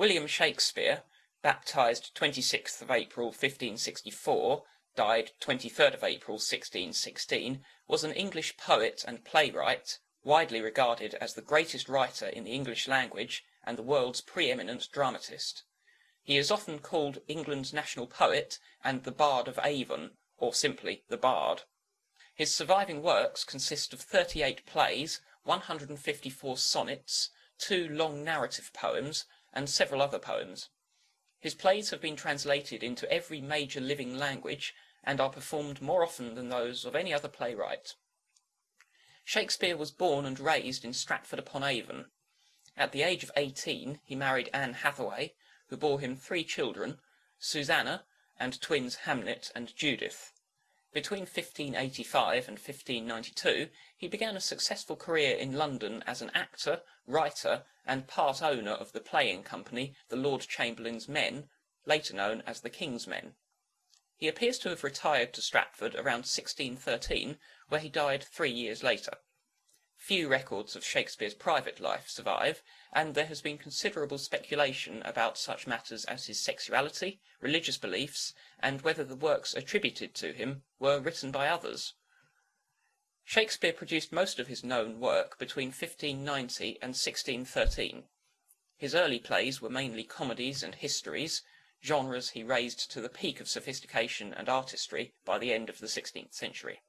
William Shakespeare, baptized 26th of April 1564, died 23rd of April 1616, was an English poet and playwright, widely regarded as the greatest writer in the English language and the world's pre-eminent dramatist. He is often called England's national poet and the Bard of Avon, or simply the Bard. His surviving works consist of 38 plays, 154 sonnets, two long narrative poems, and several other poems. His plays have been translated into every major living language, and are performed more often than those of any other playwright. Shakespeare was born and raised in Stratford upon Avon. At the age of eighteen he married Anne Hathaway, who bore him three children, Susanna, and twins Hamnet and Judith. Between 1585 and 1592 he began a successful career in London as an actor, writer, and part owner of the playing company The Lord Chamberlain's Men, later known as the King's Men. He appears to have retired to Stratford around 1613, where he died three years later. Few records of Shakespeare's private life survive, and there has been considerable speculation about such matters as his sexuality, religious beliefs, and whether the works attributed to him were written by others. Shakespeare produced most of his known work between 1590 and 1613. His early plays were mainly comedies and histories, genres he raised to the peak of sophistication and artistry by the end of the sixteenth century.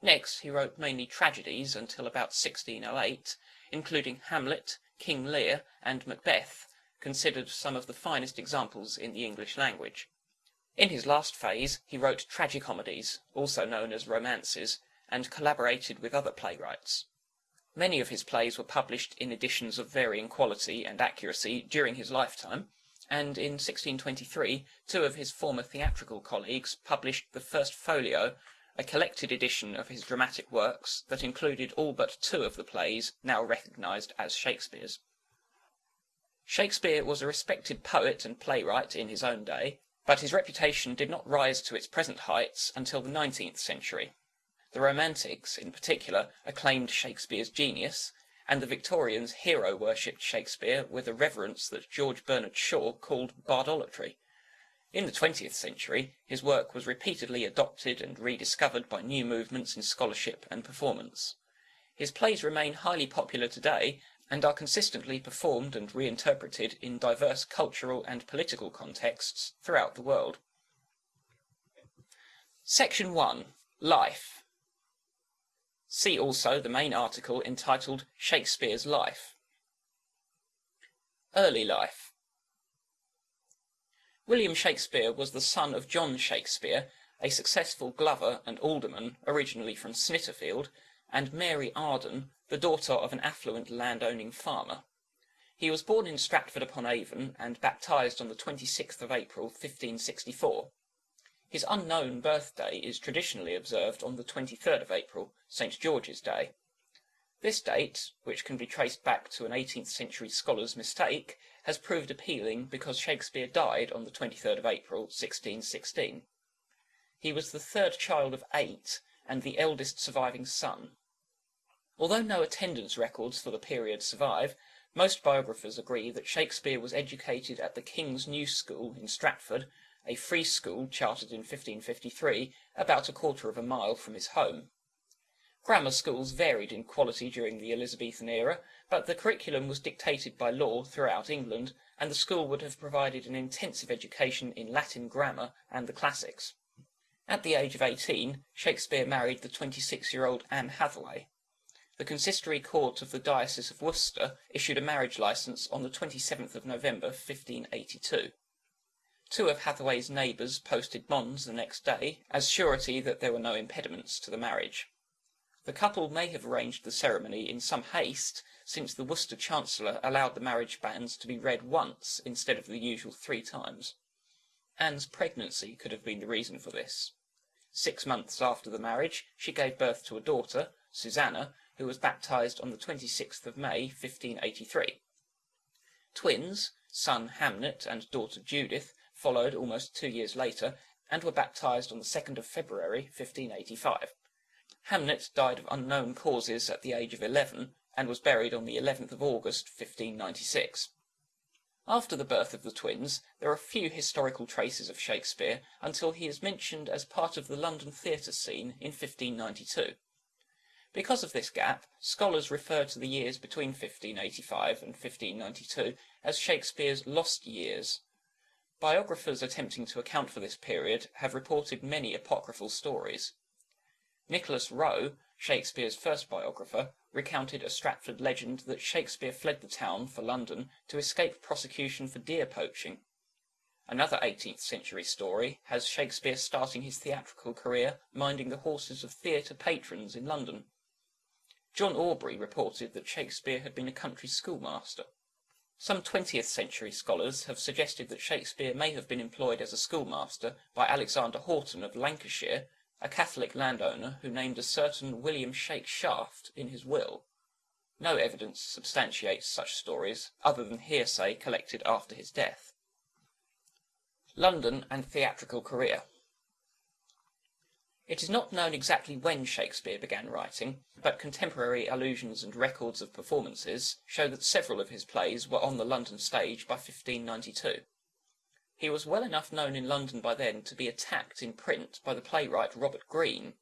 Next he wrote mainly tragedies until about 1608, including Hamlet, King Lear, and Macbeth, considered some of the finest examples in the English language. In his last phase he wrote tragicomedies, also known as romances, and collaborated with other playwrights. Many of his plays were published in editions of varying quality and accuracy during his lifetime, and in 1623 two of his former theatrical colleagues published the first folio a collected edition of his dramatic works that included all but two of the plays now recognised as Shakespeare's. Shakespeare was a respected poet and playwright in his own day, but his reputation did not rise to its present heights until the nineteenth century. The Romantics, in particular, acclaimed Shakespeare's genius, and the Victorians hero worshipped Shakespeare with a reverence that George Bernard Shaw called bardolatry. In the twentieth century his work was repeatedly adopted and rediscovered by new movements in scholarship and performance. His plays remain highly popular today, and are consistently performed and reinterpreted in diverse cultural and political contexts throughout the world. Section 1. Life. See also the main article entitled Shakespeare's Life. Early Life. William Shakespeare was the son of John Shakespeare, a successful glover and alderman, originally from Snitterfield, and Mary Arden, the daughter of an affluent land-owning farmer. He was born in Stratford upon Avon, and baptized on the 26th of April, 1564. His unknown birthday is traditionally observed on the 23rd of April, St. George's Day. This date, which can be traced back to an 18th century scholar's mistake, has proved appealing because Shakespeare died on the 23rd of April, 1616. He was the third child of eight, and the eldest surviving son. Although no attendance records for the period survive, most biographers agree that Shakespeare was educated at the King's New School in Stratford, a free school chartered in 1553, about a quarter of a mile from his home. Grammar schools varied in quality during the Elizabethan era, but the curriculum was dictated by law throughout England, and the school would have provided an intensive education in Latin grammar and the classics. At the age of eighteen, Shakespeare married the 26-year-old Anne Hathaway. The consistory court of the Diocese of Worcester issued a marriage licence on the 27th of November, 1582. Two of Hathaway's neighbours posted bonds the next day, as surety that there were no impediments to the marriage. The couple may have arranged the ceremony in some haste, since the Worcester Chancellor allowed the marriage banns to be read once instead of the usual three times. Anne's pregnancy could have been the reason for this. Six months after the marriage, she gave birth to a daughter, Susanna, who was baptized on the 26th of May, 1583. Twins, son Hamnet and daughter Judith, followed almost two years later, and were baptized on the 2nd of February, 1585. Hamnet died of unknown causes at the age of eleven, and was buried on the 11th of August, 1596. After the birth of the twins, there are few historical traces of Shakespeare until he is mentioned as part of the London theatre scene in 1592. Because of this gap, scholars refer to the years between 1585 and 1592 as Shakespeare's lost years. Biographers attempting to account for this period have reported many apocryphal stories. Nicholas Rowe, Shakespeare's first biographer, recounted a Stratford legend that Shakespeare fled the town for London to escape prosecution for deer poaching. Another 18th century story has Shakespeare starting his theatrical career minding the horses of theatre patrons in London. John Aubrey reported that Shakespeare had been a country schoolmaster. Some 20th century scholars have suggested that Shakespeare may have been employed as a schoolmaster by Alexander Hoghton of Lancashire a Catholic landowner who named a certain William Shakeshafte in his will. No evidence substantiates such stories, other than hearsay collected after his death. London and theatrical career. It is not known exactly when Shakespeare began writing, but contemporary allusions and records of performances show that several of his plays were on the London stage by 1592. He was well enough known in London by then to be attacked in print by the playwright Robert Greene.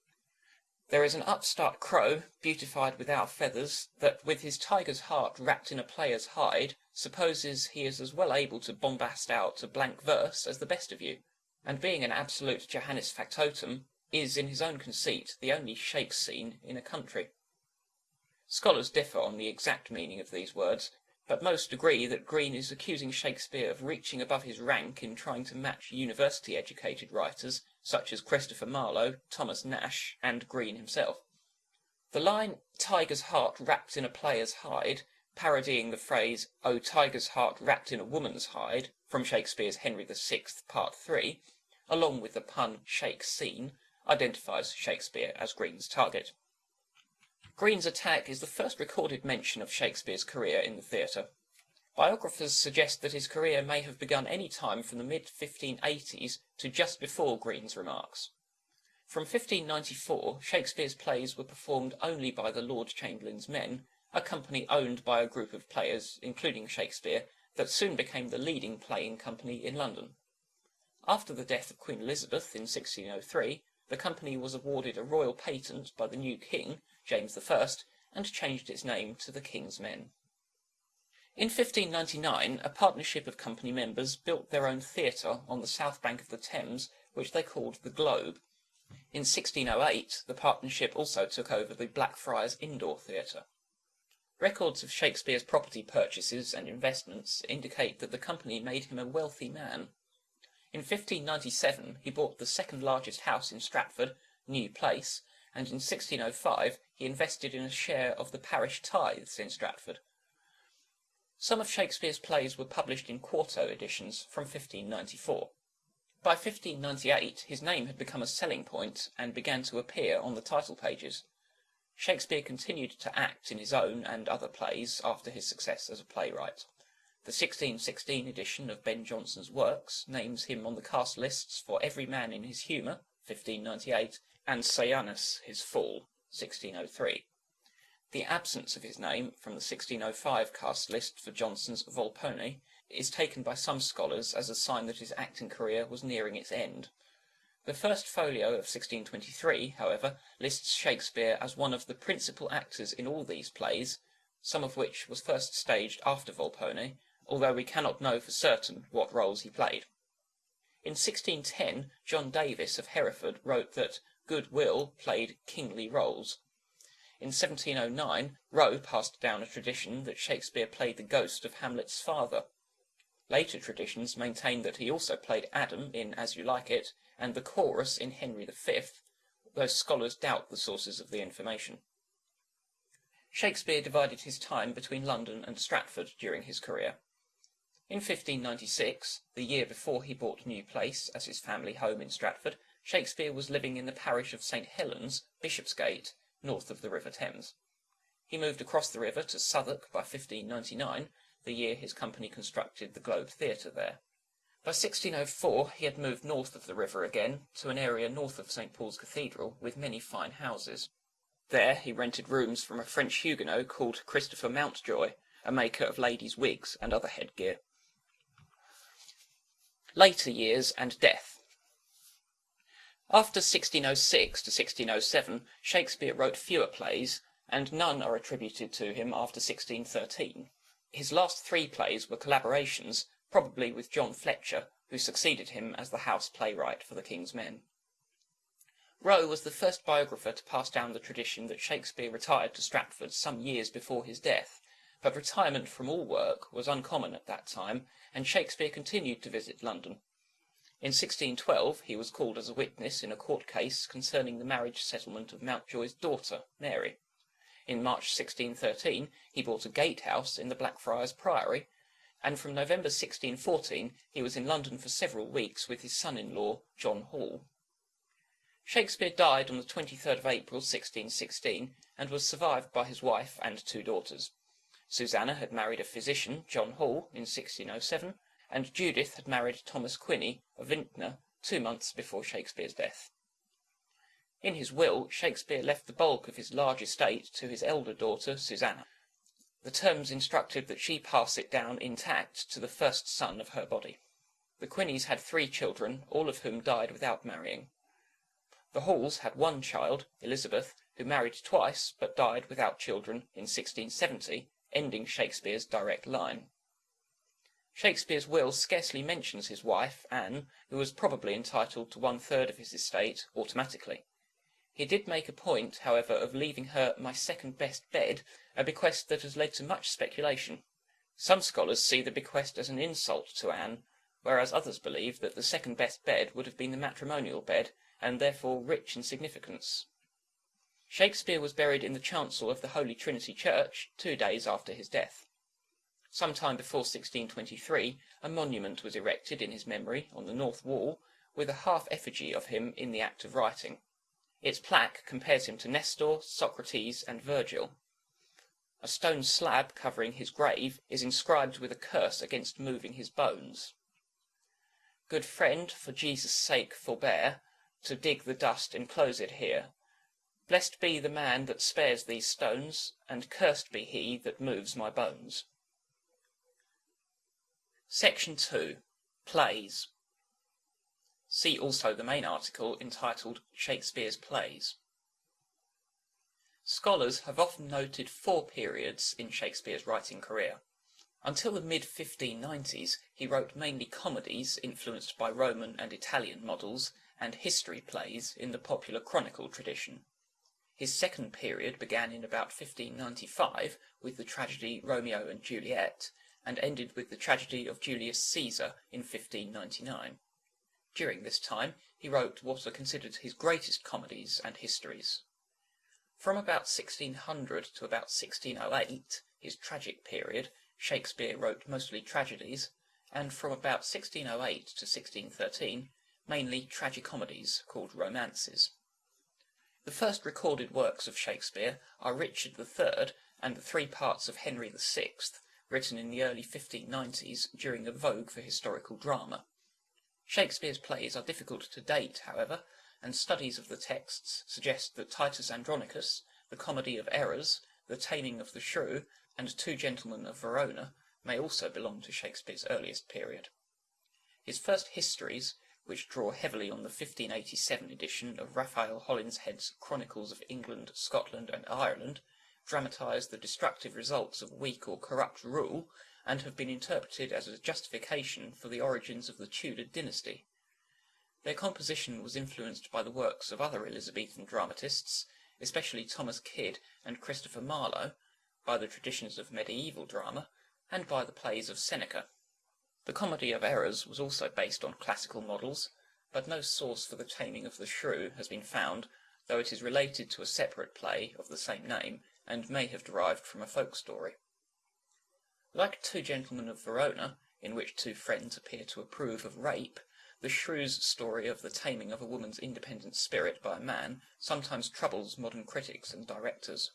There is an upstart crow, beautified with our feathers, that, with his tiger's heart wrapped in a player's hide, supposes he is as well able to bombast out a blank verse as the best of you, and being an absolute Johannes factotum, is in his own conceit the only shake scene in a country. Scholars differ on the exact meaning of these words, but most agree that Greene is accusing Shakespeare of reaching above his rank in trying to match university-educated writers such as Christopher Marlowe, Thomas Nashe, and Greene himself. The line, tiger's heart wrapped in a player's hide, parodying the phrase, O tiger's heart wrapped in a woman's hide, from Shakespeare's Henry VI, Part 3, along with the pun shake scene, identifies Shakespeare as Greene's target. Greene's attack is the first recorded mention of Shakespeare's career in the theatre. Biographers suggest that his career may have begun any time from the mid-1580s to just before Greene's remarks. From 1594, Shakespeare's plays were performed only by the Lord Chamberlain's men, a company owned by a group of players, including Shakespeare, that soon became the leading playing company in London. After the death of Queen Elizabeth in 1603, the company was awarded a royal patent by the new king, James I, and changed its name to the King's Men. In 1599, a partnership of company members built their own theatre on the south bank of the Thames, which they called the Globe. In 1608, the partnership also took over the Blackfriars Indoor Theatre. Records of Shakespeare's property purchases and investments indicate that the company made him a wealthy man. In 1597 he bought the second largest house in Stratford, New Place, and in 1605 he invested in a share of the parish tithes in Stratford. Some of Shakespeare's plays were published in quarto editions from 1594. By 1598 his name had become a selling point and began to appear on the title pages. Shakespeare continued to act in his own and other plays after his success as a playwright. The 1616 edition of Ben Jonson's works names him on the cast lists for Every Man in His Humour, 1598, and Sejanus, his Fool, 1603. The absence of his name from the 1605 cast list for Jonson's Volpone is taken by some scholars as a sign that his acting career was nearing its end. The first folio of 1623, however, lists Shakespeare as one of the principal actors in all these plays, some of which was first staged after Volpone, although we cannot know for certain what roles he played. In 1610, John Davies of Hereford wrote that Good Will played kingly roles. In 1709, Rowe passed down a tradition that Shakespeare played the ghost of Hamlet's father. Later traditions maintain that he also played Adam in As You Like It, and the chorus in Henry V, though scholars doubt the sources of the information. Shakespeare divided his time between London and Stratford during his career. In 1596, the year before he bought New Place as his family home in Stratford, Shakespeare was living in the parish of St Helens, Bishopsgate, north of the River Thames. He moved across the river to Southwark by 1599, the year his company constructed the Globe Theatre there. By 1604 he had moved north of the river again, to an area north of St Paul's Cathedral, with many fine houses. There he rented rooms from a French Huguenot called Christopher Mountjoy, a maker of ladies' wigs and other headgear. Later years and death. After 1606 to 1607, Shakespeare wrote fewer plays, and none are attributed to him after 1613. His last three plays were collaborations, probably with John Fletcher, who succeeded him as the house playwright for the King's Men. Rowe was the first biographer to pass down the tradition that Shakespeare retired to Stratford some years before his death, but retirement from all work was uncommon at that time, and Shakespeare continued to visit London. In 1612 he was called as a witness in a court case concerning the marriage settlement of Mountjoy's daughter, Mary. In March 1613 he bought a gatehouse in the Blackfriars Priory, and from November 1614 he was in London for several weeks with his son-in-law, John Hall. Shakespeare died on the 23rd of April 1616, and was survived by his wife and two daughters. Susanna had married a physician, John Hall, in 1607, and Judith had married Thomas Quiney, of Vintner, two months before Shakespeare's death. In his will, Shakespeare left the bulk of his large estate to his elder daughter, Susanna. The terms instructed that she pass it down intact to the first son of her body. The Quineys had three children, all of whom died without marrying. The Halls had one child, Elizabeth, who married twice, but died without children in 1670, ending Shakespeare's direct line. Shakespeare's will scarcely mentions his wife, Anne, who was probably entitled to one third of his estate automatically. He did make a point, however, of leaving her my second best bed, a bequest that has led to much speculation. Some scholars see the bequest as an insult to Anne, whereas others believe that the second best bed would have been the matrimonial bed, and therefore rich in significance. Shakespeare was buried in the chancel of the Holy Trinity Church two days after his death. Some time before 1623 a monument was erected in his memory on the north wall, with a half effigy of him in the act of writing. Its plaque compares him to Nestor, Socrates, and Virgil. A stone slab covering his grave is inscribed with a curse against moving his bones. Good friend, for Jesus' sake forbear to dig the dust enclose it here. Blessed be the man that spares these stones, and cursed be he that moves my bones. Section 2. Plays. See also the main article entitled Shakespeare's Plays. Scholars have often noted four periods in Shakespeare's writing career. Until the mid-1590s, he wrote mainly comedies influenced by Roman and Italian models, and history plays in the popular chronicle tradition. His second period began in about 1595 with the tragedy Romeo and Juliet, and ended with the tragedy of Julius Caesar in 1599. During this time he wrote what are considered his greatest comedies and histories. From about 1600 to about 1608, his tragic period, Shakespeare wrote mostly tragedies, and from about 1608 to 1613, mainly tragicomedies called romances. The first recorded works of Shakespeare are Richard III and the three parts of Henry VI, written in the early 1590s during a vogue for historical drama. Shakespeare's plays are difficult to date, however, and studies of the texts suggest that Titus Andronicus, the Comedy of Errors, The Taming of the Shrew, and Two Gentlemen of Verona may also belong to Shakespeare's earliest period. His first histories which draw heavily on the 1587 edition of Raphael Holinshed's Chronicles of England, Scotland, and Ireland, dramatise the destructive results of weak or corrupt rule, and have been interpreted as a justification for the origins of the Tudor dynasty. Their composition was influenced by the works of other Elizabethan dramatists, especially Thomas Kyd and Christopher Marlowe, by the traditions of medieval drama, and by the plays of Seneca. The Comedy of Errors was also based on classical models, but no source for the taming of the shrew has been found, though it is related to a separate play of the same name, and may have derived from a folk story. Like Two Gentlemen of Verona, in which two friends appear to approve of rape, the shrew's story of the taming of a woman's independent spirit by a man sometimes troubles modern critics and directors.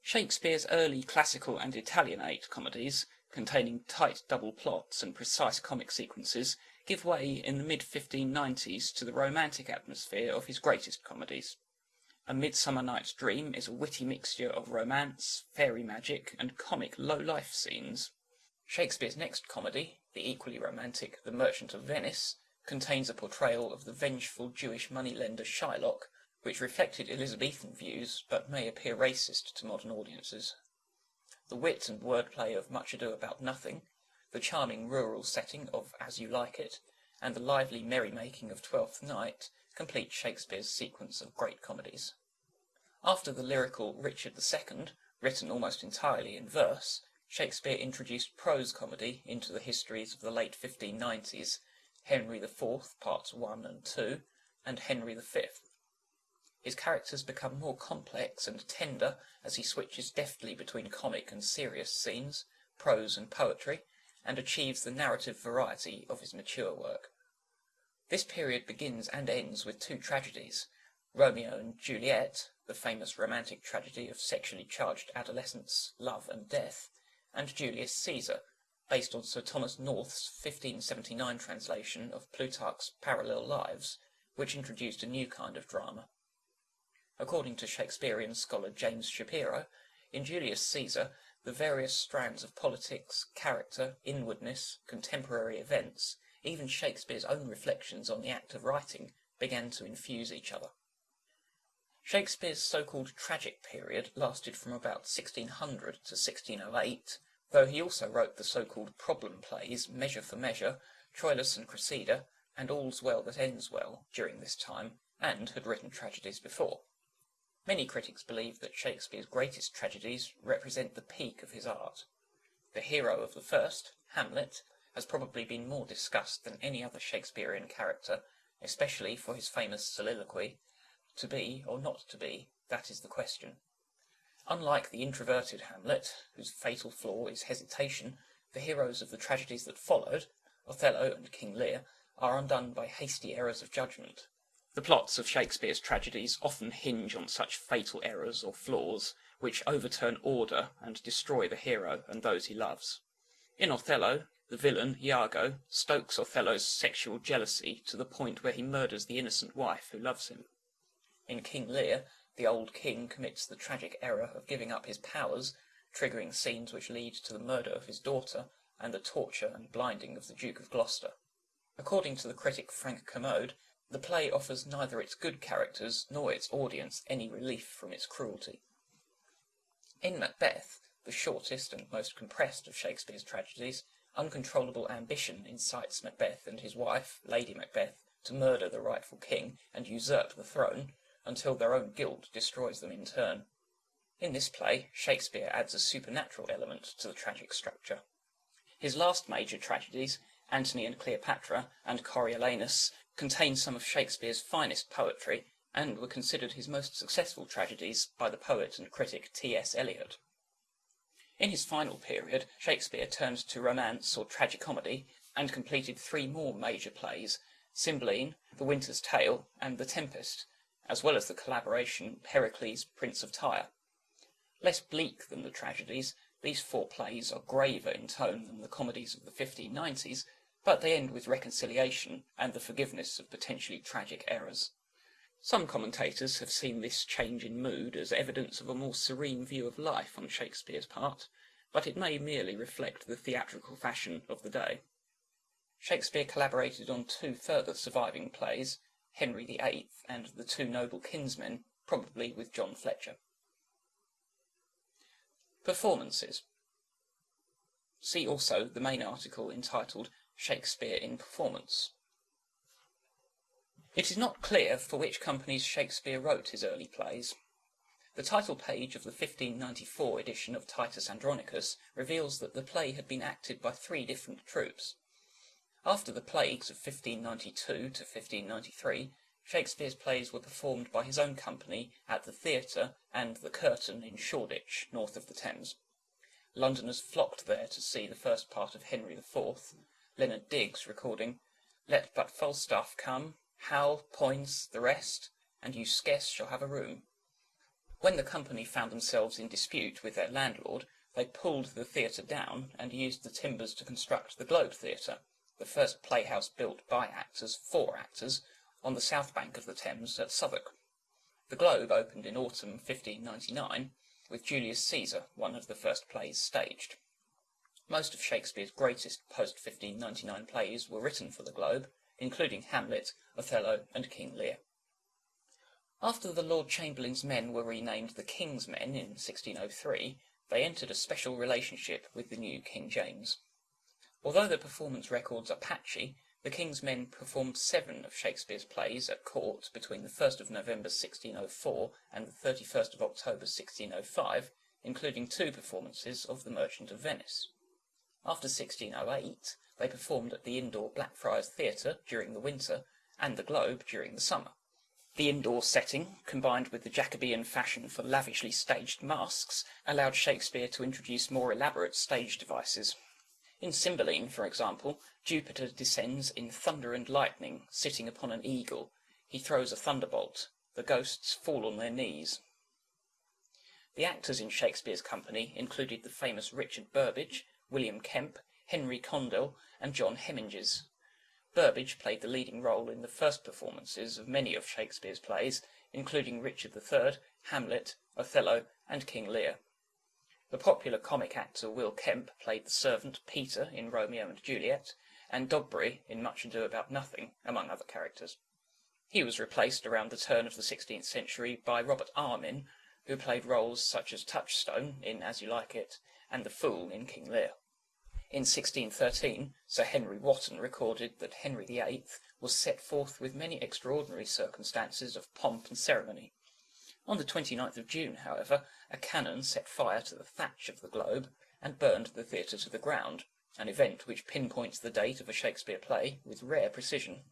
Shakespeare's early classical and Italianate comedies containing tight double plots and precise comic sequences, give way in the mid-1590s to the romantic atmosphere of his greatest comedies. A Midsummer Night's Dream is a witty mixture of romance, fairy magic, and comic low-life scenes. Shakespeare's next comedy, the equally romantic The Merchant of Venice, contains a portrayal of the vengeful Jewish moneylender Shylock, which reflected Elizabethan views but may appear racist to modern audiences. The wit and wordplay of Much Ado About Nothing, the charming rural setting of As You Like It, and the lively merrymaking of Twelfth Night complete Shakespeare's sequence of great comedies. After the lyrical Richard II, written almost entirely in verse, Shakespeare introduced prose comedy into the histories of the late 1590s, Henry IV, Parts 1 and 2, and Henry V. His characters become more complex and tender as he switches deftly between comic and serious scenes, prose and poetry, and achieves the narrative variety of his mature work. This period begins and ends with two tragedies, Romeo and Juliet, the famous romantic tragedy of sexually charged adolescence, love and death, and Julius Caesar, based on Sir Thomas North's 1579 translation of Plutarch's Parallel Lives, which introduced a new kind of drama. According to Shakespearean scholar James Shapiro, in Julius Caesar the various strands of politics, character, inwardness, contemporary events, even Shakespeare's own reflections on the act of writing, began to infuse each other. Shakespeare's so-called tragic period lasted from about 1600 to 1608, though he also wrote the so-called problem plays Measure for Measure, Troilus and Cressida, and All's Well That Ends Well during this time, and had written tragedies before. Many critics believe that Shakespeare's greatest tragedies represent the peak of his art. The hero of the first, Hamlet, has probably been more discussed than any other Shakespearean character, especially for his famous soliloquy, To be or not to be, that is the question. Unlike the introverted Hamlet, whose fatal flaw is hesitation, the heroes of the tragedies that followed, Othello and King Lear, are undone by hasty errors of judgment. The plots of Shakespeare's tragedies often hinge on such fatal errors or flaws, which overturn order and destroy the hero and those he loves. In Othello, the villain, Iago, stokes Othello's sexual jealousy to the point where he murders the innocent wife who loves him. In King Lear, the old king commits the tragic error of giving up his powers, triggering scenes which lead to the murder of his daughter and the torture and blinding of the Duke of Gloucester. According to the critic Frank Kermode, the play offers neither its good characters nor its audience any relief from its cruelty. In Macbeth, the shortest and most compressed of Shakespeare's tragedies, uncontrollable ambition incites Macbeth and his wife, Lady Macbeth, to murder the rightful king and usurp the throne, until their own guilt destroys them in turn. In this play, Shakespeare adds a supernatural element to the tragic structure. His last major tragedies, Antony and Cleopatra and Coriolanus, contain some of Shakespeare's finest poetry, and were considered his most successful tragedies by the poet and critic T.S. Eliot. In his final period, Shakespeare turned to romance or tragicomedy, and completed three more major plays, Cymbeline, The Winter's Tale, and The Tempest, as well as the collaboration Pericles, Prince of Tyre. Less bleak than the tragedies, these four plays are graver in tone than the comedies of the 1590s, but they end with reconciliation and the forgiveness of potentially tragic errors. Some commentators have seen this change in mood as evidence of a more serene view of life on Shakespeare's part, but it may merely reflect the theatrical fashion of the day. Shakespeare collaborated on two further surviving plays, Henry VIII and The Two Noble Kinsmen, probably with John Fletcher. Performances. See also the main article entitled Shakespeare in Performance. It is not clear for which companies Shakespeare wrote his early plays. The title page of the 1594 edition of Titus Andronicus reveals that the play had been acted by three different troupes. After the plagues of 1592 to 1593, Shakespeare's plays were performed by his own company at the Theatre and the Curtain in Shoreditch, north of the Thames. Londoners flocked there to see the first part of Henry IV, Leonard Digges recording, Let but Falstaff come, Hal, Poins, the rest, and you scarce shall have a room. When the company found themselves in dispute with their landlord, they pulled the theatre down and used the timbers to construct the Globe Theatre, the first playhouse built by actors for actors, on the south bank of the Thames at Southwark. The Globe opened in autumn 1599, with Julius Caesar, one of the first plays staged. Most of Shakespeare's greatest post-1599 plays were written for the Globe, including Hamlet, Othello, and King Lear. After the Lord Chamberlain's men were renamed the King's Men in 1603, they entered a special relationship with the new King James. Although the performance records are patchy, the King's Men performed seven of Shakespeare's plays at court between the 1st of November 1604 and the 31st of October 1605, including two performances of The Merchant of Venice. After 1608, they performed at the indoor Blackfriars Theatre during the winter and the Globe during the summer. The indoor setting, combined with the Jacobean fashion for lavishly staged masques, allowed Shakespeare to introduce more elaborate stage devices. In Cymbeline, for example, Jupiter descends in thunder and lightning, sitting upon an eagle. He throws a thunderbolt. The ghosts fall on their knees. The actors in Shakespeare's company included the famous Richard Burbage, William Kemp, Henry Condell, and John Heminges. Burbage played the leading role in the first performances of many of Shakespeare's plays, including Richard III, Hamlet, Othello, and King Lear. The popular comic actor Will Kemp played the servant Peter in Romeo and Juliet, and Dogberry in Much Ado About Nothing, among other characters. He was replaced around the turn of the 16th century by Robert Armin, who played roles such as Touchstone in As You Like It, and the Fool in King Lear. In 1613, Sir Henry Wotton recorded that Henry VIII was set forth with many extraordinary circumstances of pomp and ceremony. On the 29th of June, however, a cannon set fire to the thatch of the Globe and burned the theatre to the ground, an event which pinpoints the date of a Shakespeare play with rare precision.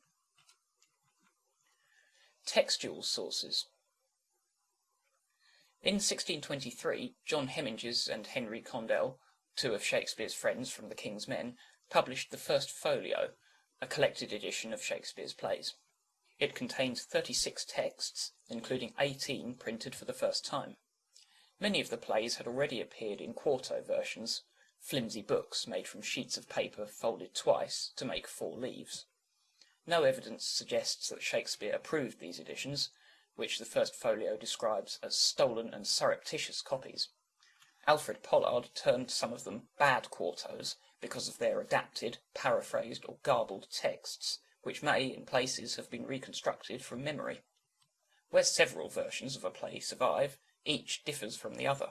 Textual sources In 1623, John Heminges and Henry Condell two of Shakespeare's friends from the King's Men, published the first folio, a collected edition of Shakespeare's plays. It contains 36 texts, including 18 printed for the first time. Many of the plays had already appeared in quarto versions, flimsy books made from sheets of paper folded twice to make four leaves. No evidence suggests that Shakespeare approved these editions, which the first folio describes as stolen and surreptitious copies. Alfred Pollard termed some of them bad quartos because of their adapted, paraphrased, or garbled texts, which may, in places, have been reconstructed from memory. Where several versions of a play survive, each differs from the other.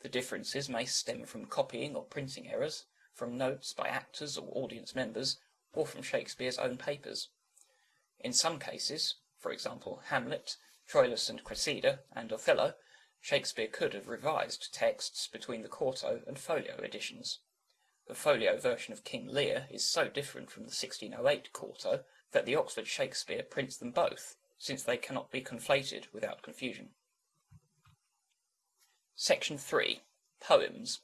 The differences may stem from copying or printing errors, from notes by actors or audience members, or from Shakespeare's own papers. In some cases, for example Hamlet, Troilus and Cressida, and Othello, Shakespeare could have revised texts between the quarto and folio editions. The folio version of King Lear is so different from the 1608 quarto that the Oxford Shakespeare prints them both, since they cannot be conflated without confusion. Section 3. Poems.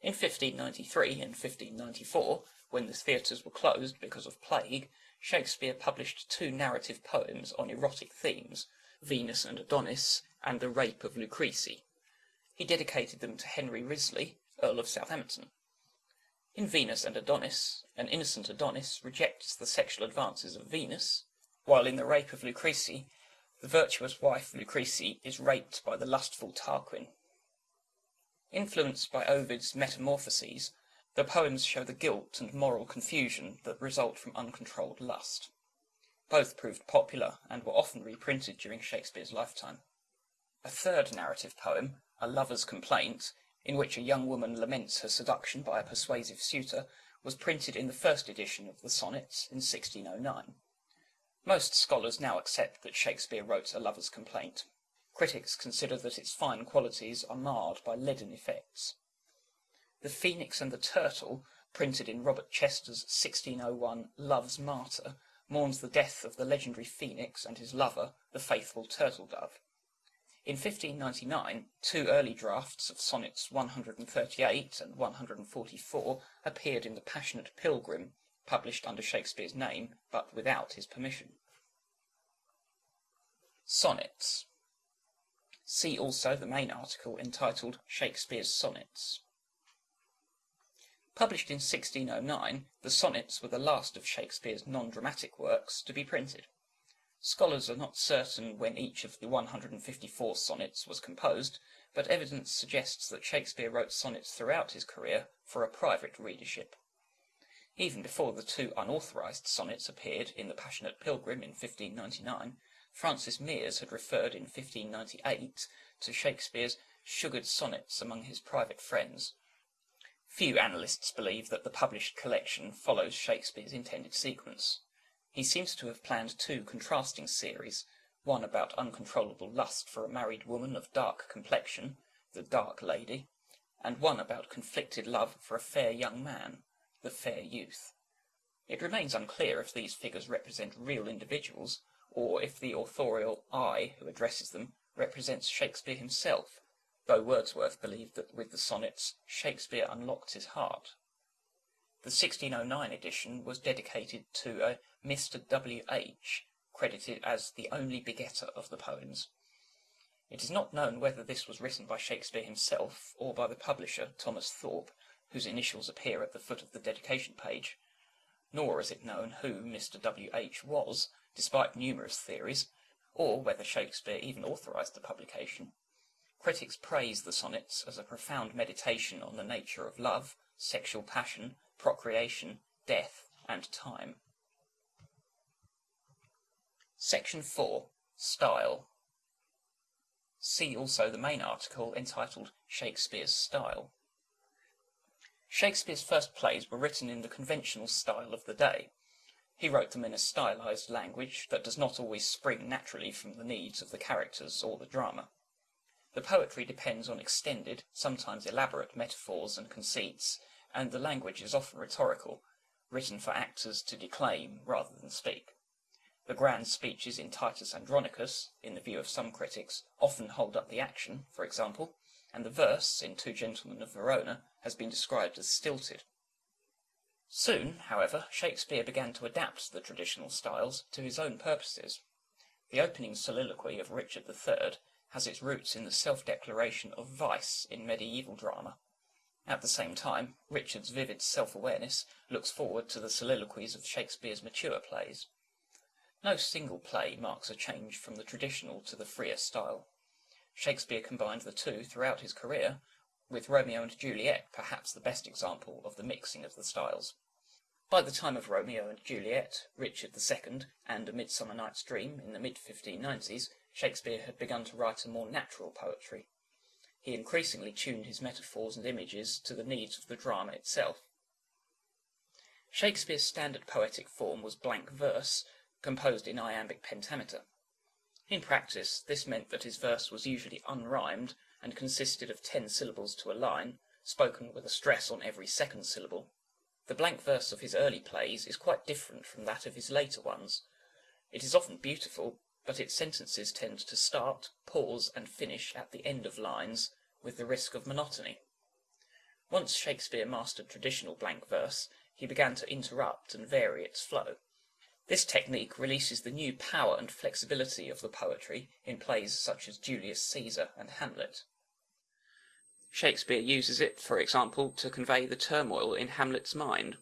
In 1593 and 1594, when the theatres were closed because of plague, Shakespeare published two narrative poems on erotic themes, Venus and Adonis, and The Rape of Lucrece. He dedicated them to Henry Wriothesley, Earl of Southampton. In Venus and Adonis, an innocent Adonis rejects the sexual advances of Venus, while in The Rape of Lucrece, the virtuous wife Lucrece is raped by the lustful Tarquin. Influenced by Ovid's Metamorphoses, the poems show the guilt and moral confusion that result from uncontrolled lust. Both proved popular and were often reprinted during Shakespeare's lifetime. A third narrative poem, A Lover's Complaint, in which a young woman laments her seduction by a persuasive suitor, was printed in the first edition of the Sonnets in 1609. Most scholars now accept that Shakespeare wrote A Lover's Complaint. Critics consider that its fine qualities are marred by leaden effects. The Phoenix and the Turtle, printed in Robert Chester's 1601 Love's Martyr, mourns the death of the legendary phoenix and his lover, the faithful turtle dove. In 1599, two early drafts of sonnets 138 and 144 appeared in The Passionate Pilgrim, published under Shakespeare's name, but without his permission. Sonnets. See also the main article entitled Shakespeare's Sonnets. Published in 1609, the sonnets were the last of Shakespeare's non-dramatic works to be printed. Scholars are not certain when each of the 154 sonnets was composed, but evidence suggests that Shakespeare wrote sonnets throughout his career for a private readership. Even before the two unauthorised sonnets appeared in The Passionate Pilgrim in 1599, Francis Meres had referred in 1598 to Shakespeare's sugared sonnets among his private friends. Few analysts believe that the published collection follows Shakespeare's intended sequence. He seems to have planned two contrasting series, one about uncontrollable lust for a married woman of dark complexion, the Dark Lady, and one about conflicted love for a fair young man, the fair youth. It remains unclear if these figures represent real individuals, or if the authorial I who addresses them represents Shakespeare himself, though Wordsworth believed that with the sonnets Shakespeare unlocked his heart. The 1609 edition was dedicated to a Mr. W. H., credited as the only begetter of the poems. It is not known whether this was written by Shakespeare himself or by the publisher, Thomas Thorpe, whose initials appear at the foot of the dedication page. Nor is it known who Mr. W. H. was, despite numerous theories, or whether Shakespeare even authorised the publication. Critics praise the sonnets as a profound meditation on the nature of love, sexual passion, procreation, death, and time. Section 4. Style. See also the main article entitled Shakespeare's Style. Shakespeare's first plays were written in the conventional style of the day. He wrote them in a stylized language that does not always spring naturally from the needs of the characters or the drama. The poetry depends on extended, sometimes elaborate metaphors and conceits, and the language is often rhetorical, written for actors to declaim rather than speak. The grand speeches in Titus Andronicus, in the view of some critics, often hold up the action, for example, and the verse, in Two Gentlemen of Verona, has been described as stilted. Soon, however, Shakespeare began to adapt the traditional styles to his own purposes. The opening soliloquy of Richard III has its roots in the self-declaration of vice in medieval drama. At the same time, Richard's vivid self-awareness looks forward to the soliloquies of Shakespeare's mature plays. No single play marks a change from the traditional to the freer style. Shakespeare combined the two throughout his career, with Romeo and Juliet perhaps the best example of the mixing of the styles. By the time of Romeo and Juliet, Richard II, and A Midsummer Night's Dream in the mid-1590s, Shakespeare had begun to write a more natural poetry. He increasingly tuned his metaphors and images to the needs of the drama itself. Shakespeare's standard poetic form was blank verse, composed in iambic pentameter. In practice, this meant that his verse was usually unrhymed and consisted of ten syllables to a line, spoken with a stress on every second syllable. The blank verse of his early plays is quite different from that of his later ones. It is often beautiful, but its sentences tend to start, pause, and finish at the end of lines, with the risk of monotony. Once Shakespeare mastered traditional blank verse, he began to interrupt and vary its flow. This technique releases the new power and flexibility of the poetry in plays such as Julius Caesar and Hamlet. Shakespeare uses it, for example, to convey the turmoil in Hamlet's mind.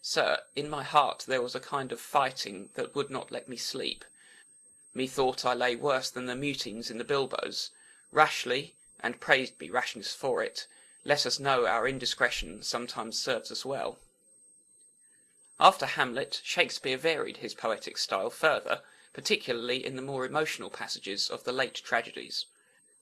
Sir, in my heart there was a kind of fighting that would not let me sleep. Methought I lay worse than the mutines in the bilboes. Rashly, and praised be rashness for it, let us know our indiscretion sometimes serves us well. After Hamlet, Shakespeare varied his poetic style further, particularly in the more emotional passages of the late tragedies.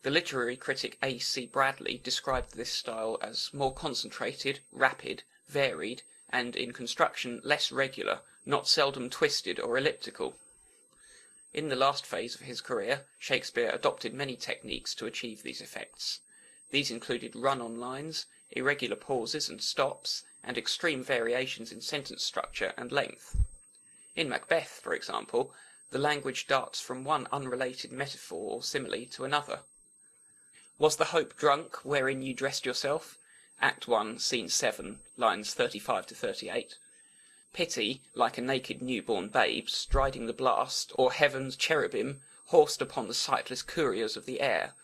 The literary critic A. C. Bradley described this style as more concentrated, rapid, varied, and in construction less regular, not seldom twisted or elliptical. In the last phase of his career, Shakespeare adopted many techniques to achieve these effects. These included run-on lines, irregular pauses and stops, and extreme variations in sentence structure and length. In Macbeth, for example, the language darts from one unrelated metaphor or simile to another. Was the hope drunk wherein you dressed yourself? Act 1, Scene 7, lines 35 to 38. Pity, like a naked newborn babe, striding the blast, or heaven's cherubim, horsed upon the sightless couriers of the air.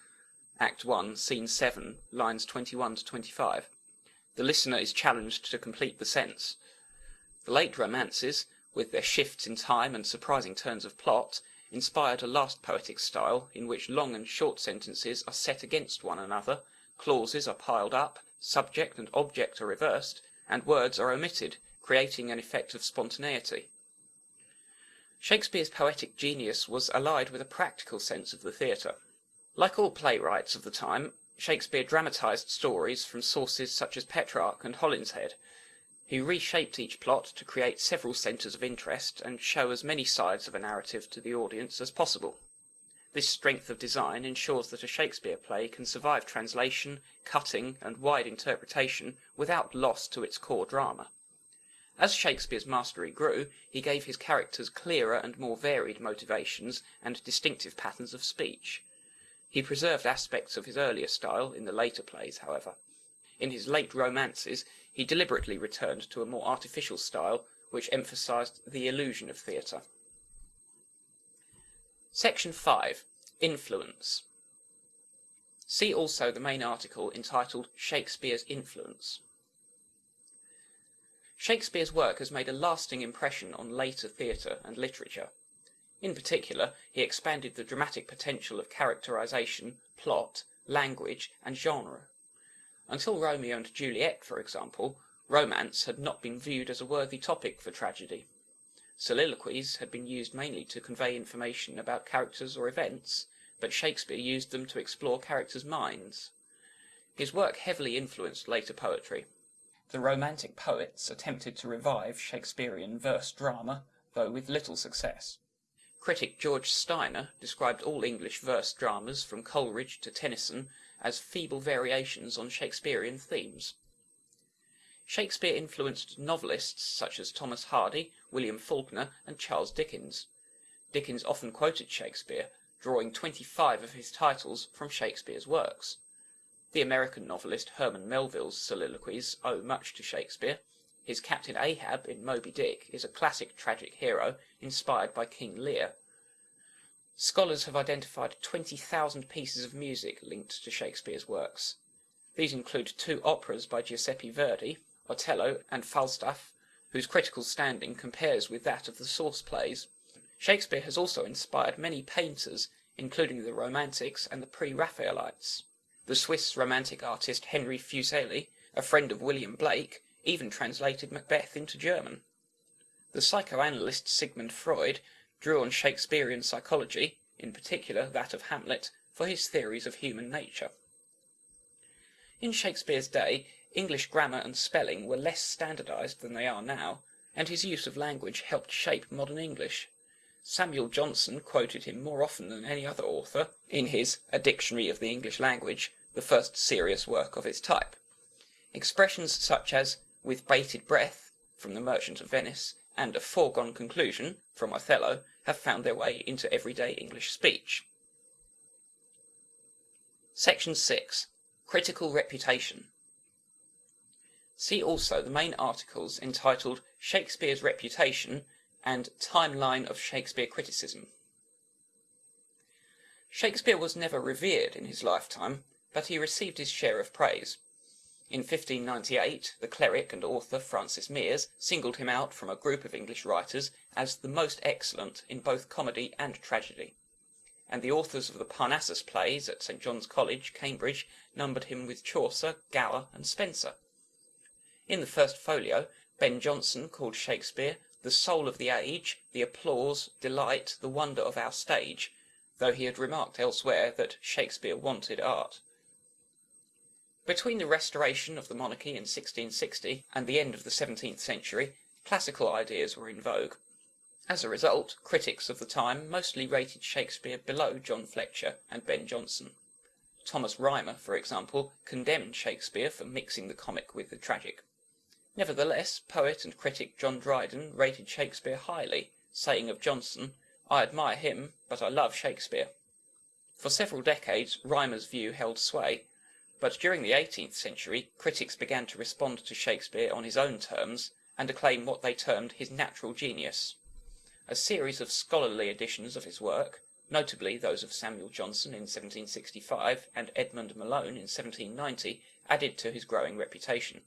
Act 1, Scene 7, lines 21 to 25 the listener is challenged to complete the sense. The late romances, with their shifts in time and surprising turns of plot, inspired a last poetic style in which long and short sentences are set against one another, clauses are piled up, subject and object are reversed, and words are omitted, creating an effect of spontaneity. Shakespeare's poetic genius was allied with a practical sense of the theatre. Like all playwrights of the time, Shakespeare dramatized stories from sources such as Petrarch and Holinshed. He reshaped each plot to create several centres of interest and show as many sides of a narrative to the audience as possible. This strength of design ensures that a Shakespeare play can survive translation, cutting, and wide interpretation without loss to its core drama. As Shakespeare's mastery grew, he gave his characters clearer and more varied motivations and distinctive patterns of speech. He preserved aspects of his earlier style in the later plays, however. In his late romances, he deliberately returned to a more artificial style, which emphasized the illusion of theatre. Section 5. Influence. See also the main article entitled Shakespeare's Influence. Shakespeare's work has made a lasting impression on later theatre and literature. In particular, he expanded the dramatic potential of characterization, plot, language, and genre. Until Romeo and Juliet, for example, romance had not been viewed as a worthy topic for tragedy. Soliloquies had been used mainly to convey information about characters or events, but Shakespeare used them to explore characters' minds. His work heavily influenced later poetry. The Romantic poets attempted to revive Shakespearean verse drama, though with little success. Critic George Steiner described all English verse dramas from Coleridge to Tennyson as feeble variations on Shakespearean themes. Shakespeare influenced novelists such as Thomas Hardy, William Faulkner, and Charles Dickens. Dickens often quoted Shakespeare, drawing twenty-five of his titles from Shakespeare's works. The American novelist Herman Melville's soliloquies owe much to Shakespeare. His Captain Ahab in Moby Dick is a classic tragic hero inspired by King Lear. Scholars have identified 20,000 pieces of music linked to Shakespeare's works. These include two operas by Giuseppe Verdi, Otello and Falstaff, whose critical standing compares with that of the source plays. Shakespeare has also inspired many painters, including the Romantics and the Pre-Raphaelites. The Swiss romantic artist Henry Fuseli, a friend of William Blake, even translated Macbeth into German. The psychoanalyst Sigmund Freud drew on Shakespearean psychology, in particular that of Hamlet, for his theories of human nature. In Shakespeare's day, English grammar and spelling were less standardized than they are now, and his use of language helped shape modern English. Samuel Johnson quoted him more often than any other author in his A Dictionary of the English Language, the first serious work of its type. Expressions such as with bated breath, from The Merchant of Venice, and a foregone conclusion, from Othello, have found their way into everyday English speech. Section 6. Critical Reputation. See also the main articles entitled Shakespeare's Reputation and Timeline of Shakespeare Criticism. Shakespeare was never revered in his lifetime, but he received his share of praise. In 1598 the cleric and author Francis Meres singled him out from a group of English writers as the most excellent in both comedy and tragedy, and the authors of the Parnassus plays at St John's College, Cambridge, numbered him with Chaucer, Gower, and Spenser. In the first folio Ben Jonson called Shakespeare the soul of the age, the applause, delight, the wonder of our stage, though he had remarked elsewhere that Shakespeare wanted art. Between the restoration of the monarchy in 1660 and the end of the seventeenth century, classical ideas were in vogue. As a result, critics of the time mostly rated Shakespeare below John Fletcher and Ben Jonson. Thomas Rymer, for example, condemned Shakespeare for mixing the comic with the tragic. Nevertheless, poet and critic John Dryden rated Shakespeare highly, saying of Jonson, I admire him, but I love Shakespeare. For several decades Rymer's view held sway, but during the eighteenth century critics began to respond to Shakespeare on his own terms, and acclaim what they termed his natural genius. A series of scholarly editions of his work, notably those of Samuel Johnson in 1765 and Edmund Malone in 1790, added to his growing reputation.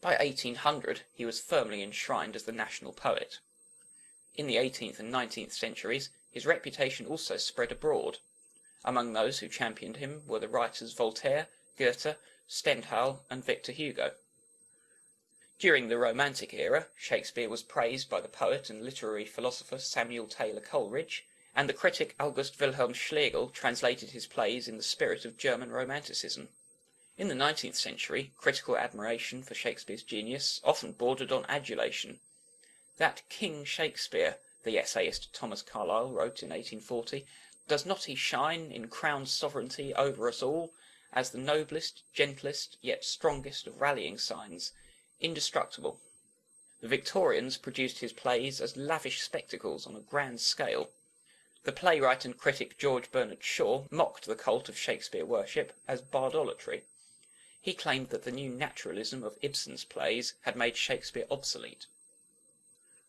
By 1800 he was firmly enshrined as the national poet. In the 18th and 19th centuries his reputation also spread abroad. Among those who championed him were the writers Voltaire, Goethe, Stendhal, and Victor Hugo. During the Romantic era, Shakespeare was praised by the poet and literary philosopher Samuel Taylor Coleridge, and the critic August Wilhelm Schlegel translated his plays in the spirit of German Romanticism. In the nineteenth century, critical admiration for Shakespeare's genius often bordered on adulation. That King Shakespeare, the essayist Thomas Carlyle wrote in 1840, does not he shine in crowned sovereignty over us all, as the noblest, gentlest, yet strongest of rallying signs, indestructible? The Victorians produced his plays as lavish spectacles on a grand scale. The playwright and critic George Bernard Shaw mocked the cult of Shakespeare worship as bardolatry. He claimed that the new naturalism of Ibsen's plays had made Shakespeare obsolete.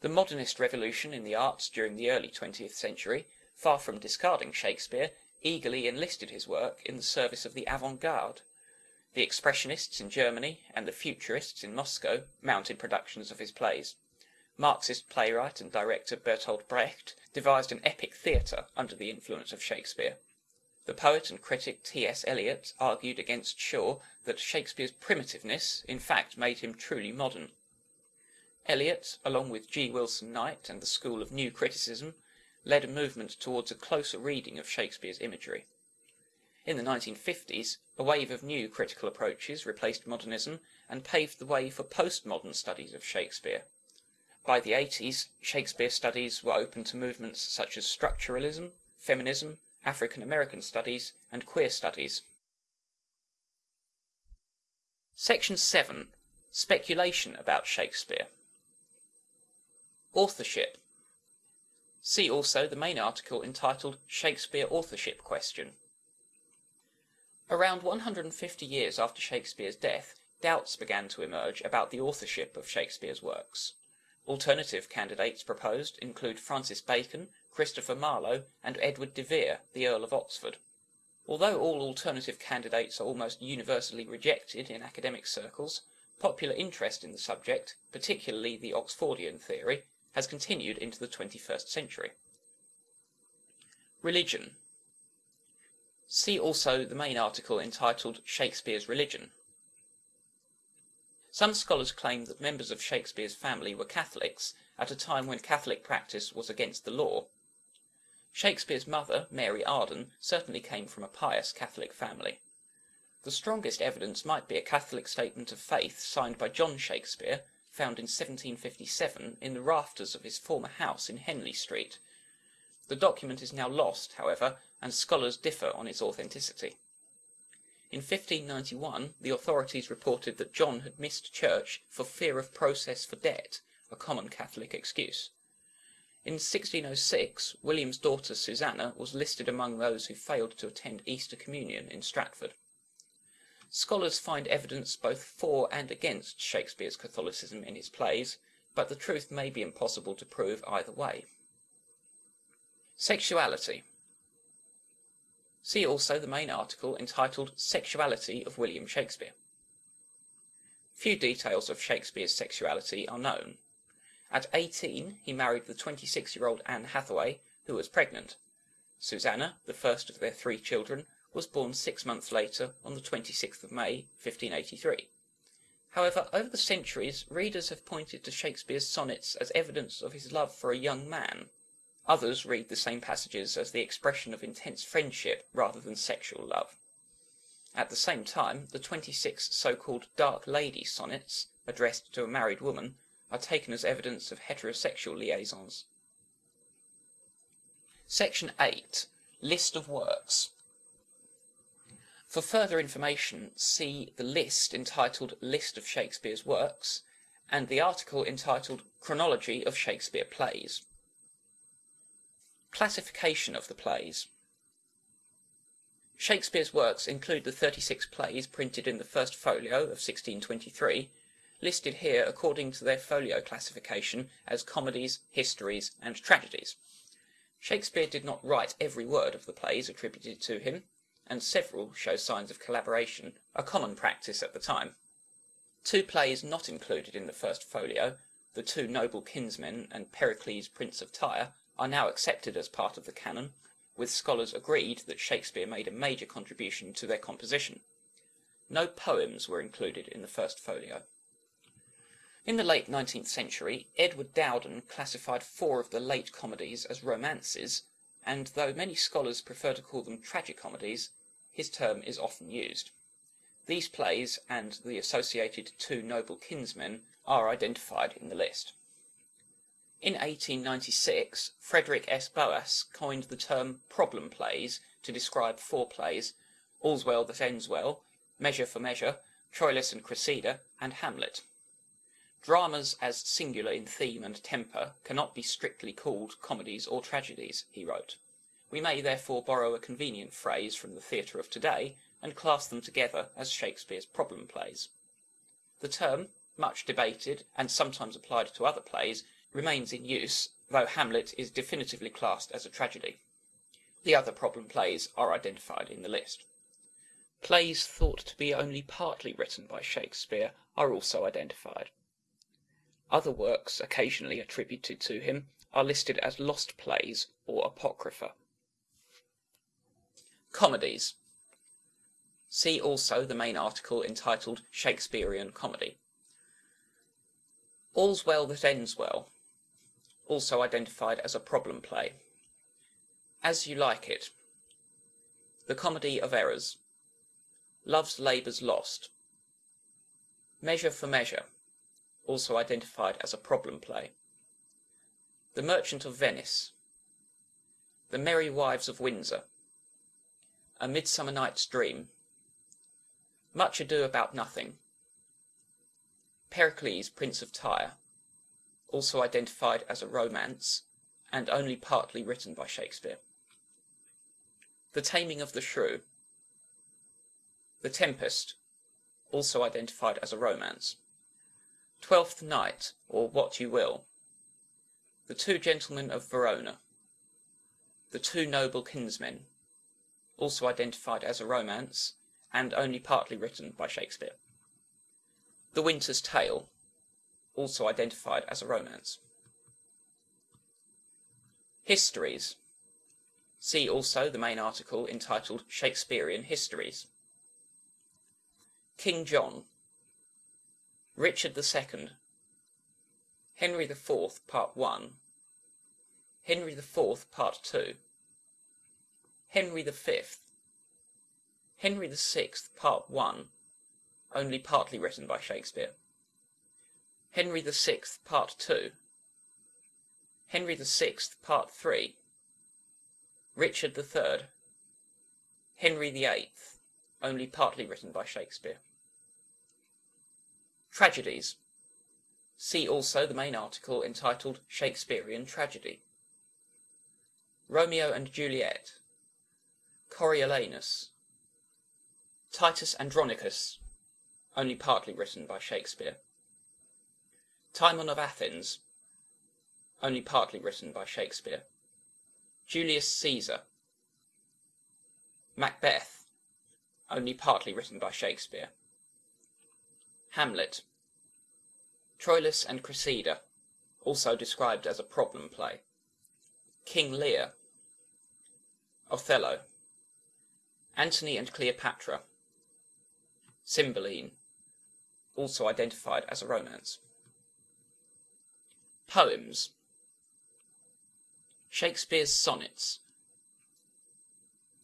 The modernist revolution in the arts during the early twentieth century, far from discarding Shakespeare, eagerly enlisted his work in the service of the avant garde. The expressionists in Germany and the futurists in Moscow mounted productions of his plays. Marxist playwright and director Bertolt Brecht devised an epic theatre under the influence of Shakespeare. The poet and critic T.S. Eliot argued against Shaw that Shakespeare's primitiveness in fact made him truly modern. Eliot, along with G. Wilson Knight and the school of New Criticism, led a movement towards a closer reading of Shakespeare's imagery. In the 1950s, a wave of new critical approaches replaced modernism and paved the way for postmodern studies of Shakespeare. By the 80s, Shakespeare studies were open to movements such as structuralism, feminism, African American Studies, and Queer Studies. Section 7. Speculation about Shakespeare. Authorship. See also the main article entitled Shakespeare Authorship Question. Around 150 years after Shakespeare's death, doubts began to emerge about the authorship of Shakespeare's works. Alternative candidates proposed include Francis Bacon, Christopher Marlowe, and Edward de Vere, the Earl of Oxford. Although all alternative candidates are almost universally rejected in academic circles, popular interest in the subject, particularly the Oxfordian theory, has continued into the 21st century. Religion. See also the main article entitled Shakespeare's Religion. Some scholars claim that members of Shakespeare's family were Catholics at a time when Catholic practice was against the law. Shakespeare's mother, Mary Arden, certainly came from a pious Catholic family. The strongest evidence might be a Catholic statement of faith signed by John Shakespeare, found in 1757 in the rafters of his former house in Henley Street. The document is now lost, however, and scholars differ on its authenticity. In 1591 the authorities reported that John had missed church for fear of process for debt, a common Catholic excuse. In 1606 William's daughter Susanna was listed among those who failed to attend Easter Communion in Stratford. Scholars find evidence both for and against Shakespeare's Catholicism in his plays, but the truth may be impossible to prove either way. Sexuality. See also the main article entitled Sexuality of William Shakespeare. Few details of Shakespeare's sexuality are known. At eighteen he married the twenty-six-year-old Anne Hathaway, who was pregnant. Susanna, the first of their three children, was born six months later on the 26th of May, 1583. However, over the centuries, readers have pointed to Shakespeare's sonnets as evidence of his love for a young man. Others read the same passages as the expression of intense friendship rather than sexual love. At the same time, the 26 so-called Dark Lady sonnets, addressed to a married woman, are taken as evidence of heterosexual liaisons. Section 8. List of works. For further information, see the list entitled List of Shakespeare's Works, and the article entitled Chronology of Shakespeare Plays. Classification of the plays. Shakespeare's works include the 36 plays printed in the first folio of 1623, listed here according to their folio classification as comedies, histories, and tragedies. Shakespeare did not write every word of the plays attributed to him, and several show signs of collaboration, a common practice at the time. Two plays not included in the first folio The Two Noble Kinsmen, and Pericles, Prince of Tyre, are now accepted as part of the canon, with scholars agreed that Shakespeare made a major contribution to their composition. No poems were included in the first folio. In the late 19th century, Edward Dowden classified four of the late comedies as romances, and though many scholars prefer to call them tragicomedies, his term is often used. These plays and the associated Two Noble Kinsmen are identified in the list. In 1896, Frederick S. Boas coined the term problem plays to describe four plays, All's Well That Ends Well, Measure for Measure, Troilus and Cressida, and Hamlet. Dramas as singular in theme and temper cannot be strictly called comedies or tragedies, he wrote. We may therefore borrow a convenient phrase from the theatre of today and class them together as Shakespeare's problem plays. The term, much debated and sometimes applied to other plays, remains in use, though Hamlet is definitively classed as a tragedy. The other problem plays are identified in the list. Plays thought to be only partly written by Shakespeare are also identified. Other works occasionally attributed to him are listed as lost plays or apocrypha. Comedies. See also the main article entitled Shakespearean Comedy. All's Well That Ends Well, also identified as a problem play. As You Like It. The Comedy of Errors. Love's Labour's Lost. Measure for Measure also identified as a problem play. The Merchant of Venice, The Merry Wives of Windsor, A Midsummer Night's Dream, Much Ado About Nothing, Pericles, Prince of Tyre, also identified as a romance and only partly written by Shakespeare. The Taming of the Shrew, The Tempest, also identified as a romance. Twelfth Night, or What You Will. The Two Gentlemen of Verona. The Two Noble Kinsmen, also identified as a romance, and only partly written by Shakespeare. The Winter's Tale, also identified as a romance. Histories. See also the main article entitled Shakespearean Histories. King John, Richard II, Henry IV, Part 1, Henry IV, Part 2, Henry V, Henry VI, Part 1, only partly written by Shakespeare, Henry VI, Part 2, Henry VI, Part 3, Richard III, Henry VIII, only partly written by Shakespeare. Tragedies. See also the main article entitled Shakespearean Tragedy. Romeo and Juliet. Coriolanus. Titus Andronicus, only partly written by Shakespeare. Timon of Athens, only partly written by Shakespeare. Julius Caesar. Macbeth, only partly written by Shakespeare. Hamlet. Troilus and Cressida, also described as a problem play. King Lear. Othello. Antony and Cleopatra. Cymbeline, also identified as a romance. Poems. Shakespeare's Sonnets.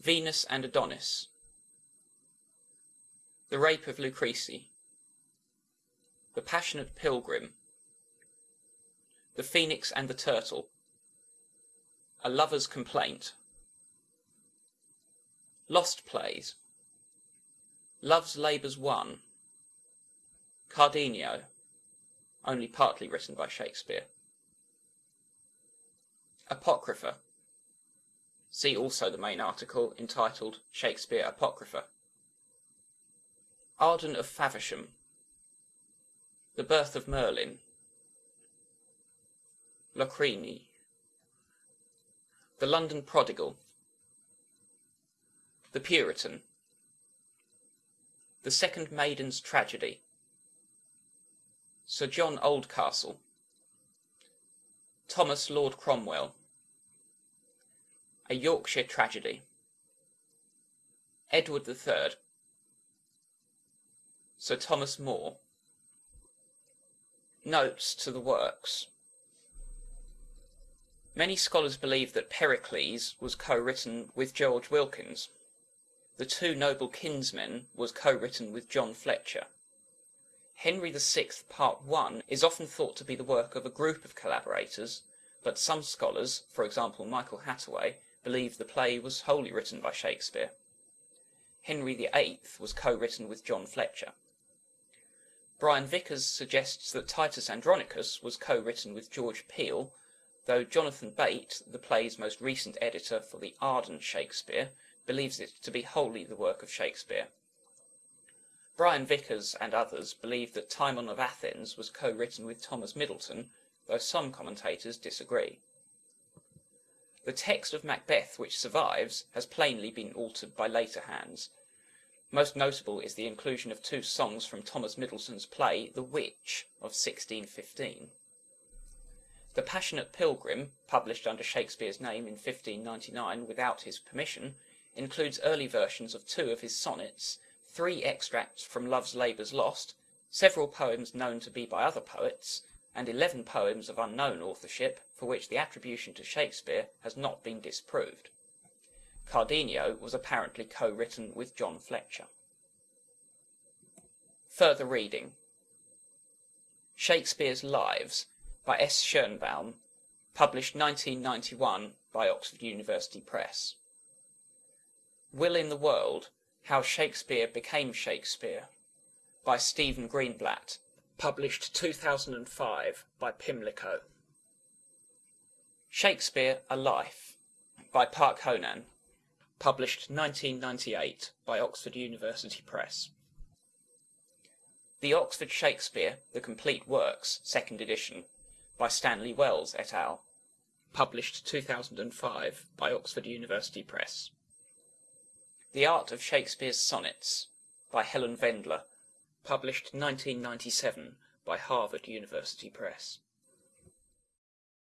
Venus and Adonis. The Rape of Lucrece. The Passionate Pilgrim, The Phoenix and the Turtle, A Lover's Complaint, Lost Plays, Love's Labour's Won, Cardenio, only partly written by Shakespeare. Apocrypha. See also the main article entitled Shakespeare Apocrypha. Arden of Faversham. The Birth of Merlin. Locrine. The London Prodigal. The Puritan. The Second Maiden's Tragedy. Sir John Oldcastle, Thomas Lord Cromwell. A Yorkshire Tragedy. Edward III. Sir Thomas More. Notes to the works. Many scholars believe that Pericles was co-written with George Wilkins. The Two Noble Kinsmen was co-written with John Fletcher. Henry VI Part I is often thought to be the work of a group of collaborators, but some scholars, for example Michael Hattaway, believe the play was wholly written by Shakespeare. Henry VIII was co-written with John Fletcher. Brian Vickers suggests that Titus Andronicus was co-written with George Peele, though Jonathan Bate, the play's most recent editor for the Arden Shakespeare, believes it to be wholly the work of Shakespeare. Brian Vickers and others believe that Timon of Athens was co-written with Thomas Middleton, though some commentators disagree. The text of Macbeth which survives has plainly been altered by later hands, most notable is the inclusion of two songs from Thomas Middleton's play The Witch of 1615. The Passionate Pilgrim, published under Shakespeare's name in 1599 without his permission, includes early versions of two of his sonnets, three extracts from Love's Labour's Lost, several poems known to be by other poets, and eleven poems of unknown authorship for which the attribution to Shakespeare has not been disproved. Cardenio was apparently co-written with John Fletcher. Further reading Shakespeare's Lives by S. Schoenbaum, published 1991 by Oxford University Press. Will in the World, How Shakespeare Became Shakespeare by Stephen Greenblatt, published 2005 by Pimlico. Shakespeare, A Life by Park Honan, published 1998 by Oxford University Press. The Oxford Shakespeare, The Complete Works, second edition, by Stanley Wells et al., published 2005 by Oxford University Press. The Art of Shakespeare's Sonnets, by Helen Vendler, published 1997 by Harvard University Press.